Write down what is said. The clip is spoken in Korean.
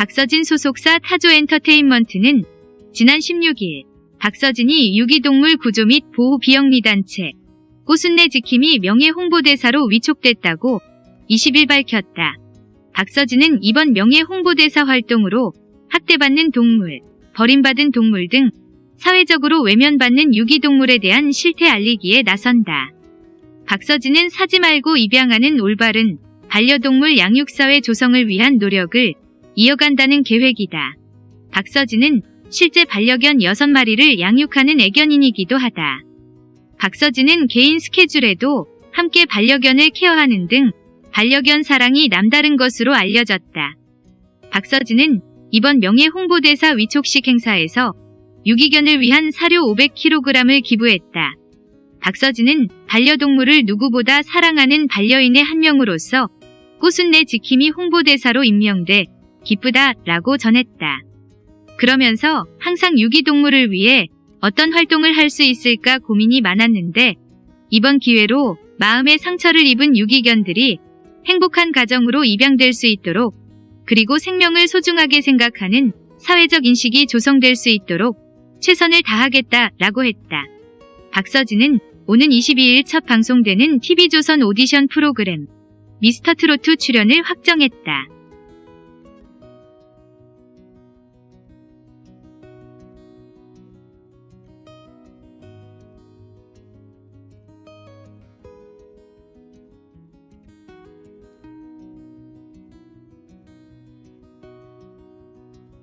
박서진 소속사 타조엔터테인먼트는 지난 16일 박서진이 유기동물 구조 및 보호 비영리단체 꽃순내 지킴이 명예 홍보대사로 위촉됐다고 20일 밝혔다. 박서진은 이번 명예 홍보대사 활동으로 학대받는 동물, 버림받은 동물 등 사회적으로 외면받는 유기동물에 대한 실태 알리기에 나선다. 박서진은 사지 말고 입양하는 올바른 반려동물 양육사회 조성을 위한 노력을 이어간다는 계획이다. 박서진은 실제 반려견 6마리를 양육하는 애견인이기도 하다. 박서진은 개인 스케줄에도 함께 반려견을 케어하는 등 반려견 사랑이 남다른 것으로 알려졌다. 박서진은 이번 명예 홍보대사 위촉식 행사에서 유기견을 위한 사료 500kg을 기부했다. 박서진은 반려동물을 누구보다 사랑하는 반려인의 한 명으로서 꽃순내 지킴이 홍보대사로 임명돼 기쁘다 라고 전했다. 그러면서 항상 유기동물을 위해 어떤 활동을 할 수 있을까 고민이 많았는데 이번 기회로 마음의 상처를 입은 유기견들이 행복한 가정으로 입양될 수 있도록 그리고 생명을 소중하게 생각하는 사회적 인식이 조성될 수 있도록 최선을 다하겠다 라고 했다. 박서진은 오는 22일 첫 방송되는 TV조선 오디션 프로그램 미스터트로트 출연을 확정했다.